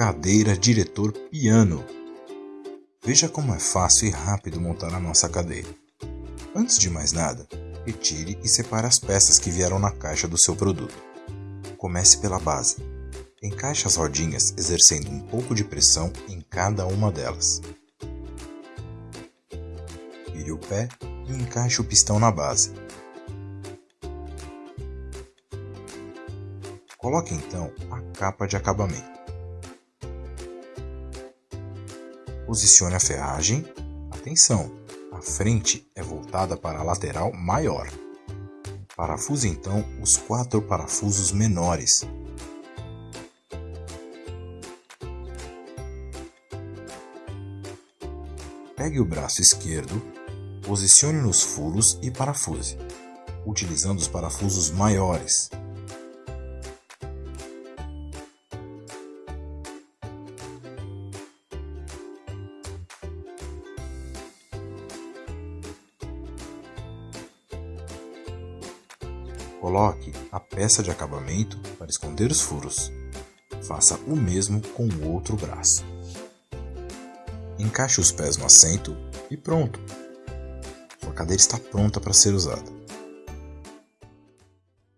Cadeira diretor piano. Veja como é fácil e rápido montar a nossa cadeira. Antes de mais nada, retire e separe as peças que vieram na caixa do seu produto. Comece pela base. Encaixe as rodinhas exercendo um pouco de pressão em cada uma delas. Vire o pé e encaixe o pistão na base. Coloque então a capa de acabamento. Posicione a ferragem. Atenção, a frente é voltada para a lateral maior. Parafuse então os quatro parafusos menores. Pegue o braço esquerdo, posicione nos furos e parafuse, utilizando os parafusos maiores. Coloque a peça de acabamento para esconder os furos. Faça o mesmo com o outro braço. Encaixe os pés no assento e pronto! Sua cadeira está pronta para ser usada.